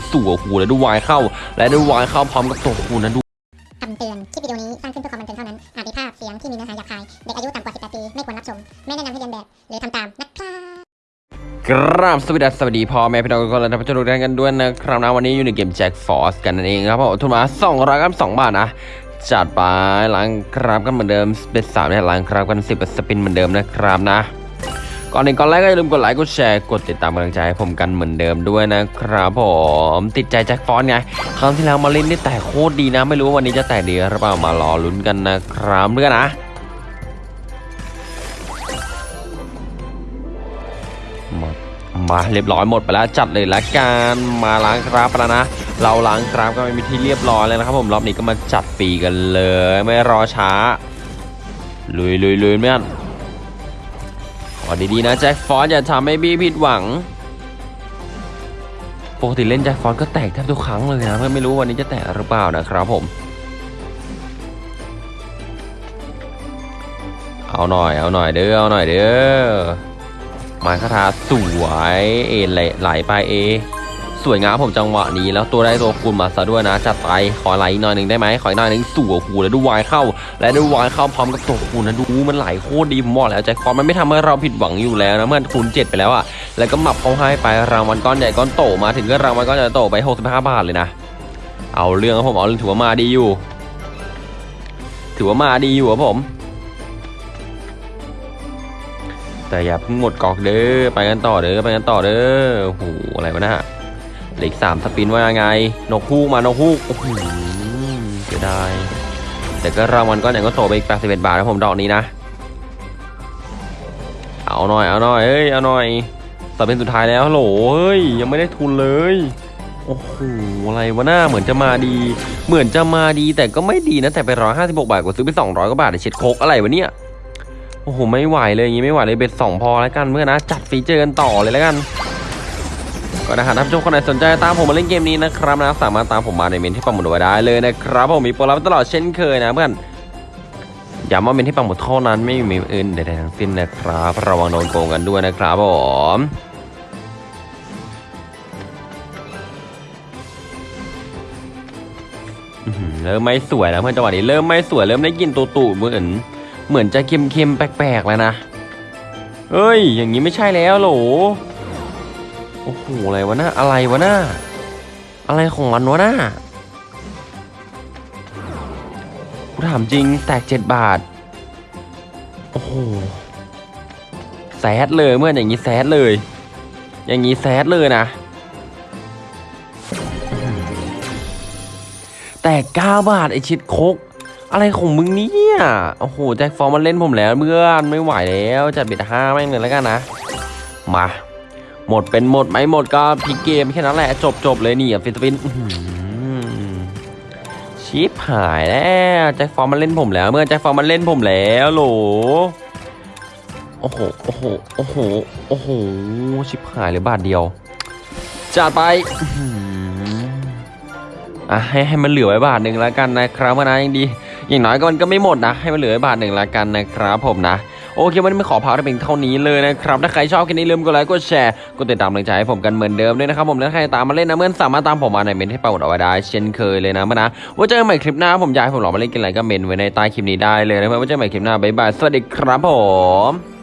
งสู่หัวหูและดูวายเข้า และดูวายเข้าพร้อมกับตัวหูนะดูคำเตือน คลิปวิดีโอนี้สร้างขึ้นเพื่อความบันเทิงเท่านั้น อาจมีภาพเสียงที่มีเนื้อหาหยาบคาย เด็กอายุต่ำกว่า 18 ปี ไม่ควรรับชม ไม่แนะนำให้เรียนแบบ หรือทำตามนะครับกราบสวัสดีสวัสดีพ่อแม่พี่น้องทุกคนและท่านผู้ชมทุกท่านกันด้วยนะครับนะวันนี้อยู่ในเกมแจ็คฟอร์สกันนั่นเองครับผมทุนมาสองร้อยกับสองบาทนะจัดไปล้างครับกันเหมือนเดิมเป็นสามเนี่ยล้างครับกันสิบสปินเหมือนเดิมนะครับนะ ก่อนอื่นก่อนแรกก็อย่าลืมกดไลค์กดแชร์กดติดตามกำลังใจให้ผมกันเหมือนเดิมด้วยนะครับผมติดใจแจ็คฟอนไงครั้งที่แล้วมาเล่นได้แต่โคตรดีนะ ไม่รู้ว่าวันนี้จะแต่ดีหรือเปล่ามารอลุ้นกันนะครับเพื่อนนะหมดมาเรียบร้อยหมดไปแล้วจัดเลยละกันมาล้างครับปแล้วนะ เราล้างครับก็ไม่มีที่เรียบร้อยเลยนะครับผมรอบนี้ก็มาจัดฟีกันเลย ไม่รอช้าลุยลุยลุยเพื่อน อดีๆนะแจ็คฟอนอย่าทำให้บี้ผิดหวังปกติเล่นแจ็คฟอนก็แตกแทบทุกครั้งเลยนะเพื่อไม่รู้วันนี้จะแตกหรือเปล่านะครับผม เอาหน่อยเอาหน่อยเด้อเอาหน่อยเด้อมาคาถาสวยเอไหลไปเอ สวยงามผมจังหวะนี้แล้วตัวได้ตัวคูณมาซะด้วยนะจัดไปขอไหลหน่อยหนึ่งได้ไหมขอหน่อยหนึ่งสู่หูแล้วดูวายเข้า และดูวายเข้าพร้อมกับตัวคูณนะดูมันไหลโคตรดีผมบอกแล้วแจ็คอมันไม่ทำให้เราผิดหวังอยู่แล้วนะเมื่อคูณเจ็ดไปแล้วอะแล้วก็หมับเขาให้ไปรางวัลก้อนใหญ่ก้อนโตมาถึงก็รางวัลก้อนใหญ่โตไป65บาทเลยนะ เอาเรื่องครับผมเอาเรื่องถือว่ามาดีอยู่ ถือว่ามาดีอยู่ครับผมแต่อย่าเพิ่งหมดกอกเด้อไปกันต่อเด้อไปกันต่อเด้อโอ้โหอะไรวะน่ะ เหล็กสามสปินว่ายังไง นกฮูกมานกฮูกโอ้โหเสียดายแต่ก็รางวัลก้อนใหญ่ก็โตไปอีก81บเอ็ดบาทนะผมดอกนี้นะ เอาหน่อยเอาหน่อยเอ้ยเอาหน่อยสปินสุดท้ายแล้วฮัลโหลเฮ้ยยังไม่ได้ทุนเลยโอ้โหอะไรวะหน้าเหมือนจะมาดี เหมือนจะมาดีแต่ก็ไม่ดีนะแต่ไปร้อยห้าสิบหกบาทกว่าซื้อไปสองร้อยกว่าบาทเช็ดโคกอะไรวะเนี่ยโอ้โหไม่ไหวเลยอย่างงี้ไม่ไหวเลย bet สองพอแล้วกันเพื่อนนะจัด feature กันต่อเลยแล้วกัน ก็นะฮะท่านผู้ชมคนไหนสนใจตามผมมาเล่นเกมนี้นะครับนะสามารถตามผมมาในเมนต์ที่ปักหมุดไว้ได้เลยนะครับผมมีโปรลับตลอดเช่นเคยนะเพื่อนย้ำว่าเมนต์ที่ปักหมุดเท่านั้นไม่มีอื่นใดๆทั้งสิ้นนะครับ ระวังโดนโกงกันด้วยนะครับผมเริ่มไม่สวยแล้วเพื่อนจังหวะนี้เริ่มไม่สวยเริ่มได้กลินตูตูเหมือน เหมือนจะเค็มๆแปลกๆแล้วนะเฮ้ย อย่างนี้ไม่ใช่แล้วโหล อ้โหอะไรวะน่าอะไรวะน่าอะไรของมันวะน่ากูถามจริงแตกเจ็ดบาท โอ้โหแซดเลยเมื่ออย่างนี้แซดเลย อย่างนี้แซดเลยนะ แต่เก้าบาทไอชิดโคก อะไรของมึงเนี่ย โอ้โห แจ็คฟอร์มันเล่นผมแล้วเพื่อนไม่ไหวแล้ว จัดเบ็ดห้าแม่งเลยแล้วกันนะ มา หมดเป็นหมดไหมหมดก็พลิกเกมแค่นั้นแหละจบจบเลยนี่อะฟิสปินชิปหายแล้วแจ็คฟอร์มันเล่นผมแล้ว เมื่อแจ็คฟอร์มันเล่นผมแล้วโหลโอ้โหโอ้โหโอ้โหโอ้โหชิปหายเลยบาทเดียวจัดไปอะให้ให้มันเหลือไว้บาทหนึ่งแล้วกันนะครับนะยังดีอย่างน้อยก็มันก็ไม่หมดนะ ให้มันเหลือไว้บาทหนึ่งแล้วกันนะครับผมนะ โอเควันนี้ไม่ขอพาไปเพียงเท่านี้เลยนะครับ ถ้าใครชอบคลิปนี้ลืมกดไลค์กดแชร์กดติดตามกำลังใจให้ผมกันเหมือนเดิมด้วยนะครับผมและใครตามมาเล่นนะเพื่อนสามารถตามผมมาในเมนต์ที่แปะเอาไว้ได้เช่นเคยเลยนะเพื่อนนะว่าเจอกันใหม่คลิปหน้าผมอยากให้ผมลองมาเล่นกันอะไรก็เมนต์ไว้ในใต้คลิปนี้ได้เลยนะเพื่อนว่าเจอกันใหม่คลิปหน้าบ๊ายบายสวัสดีครับผม